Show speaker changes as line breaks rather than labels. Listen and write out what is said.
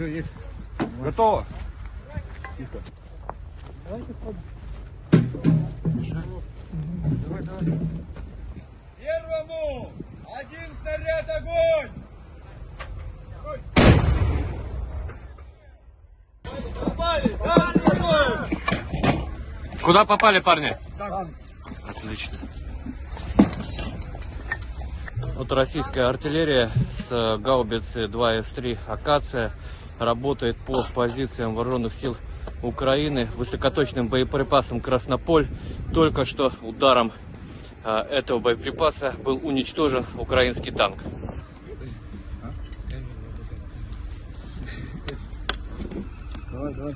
Все, есть. Готово.
Первому! Один снаряд огонь! Попали! Дальше огонь!
Куда попали, парни? Отлично. Вот российская артиллерия с э, гаубицы 2С3 «Акация» работает по позициям вооруженных сил Украины высокоточным боеприпасом «Краснополь». Только что ударом э, этого боеприпаса был уничтожен украинский танк.
Давай, давай.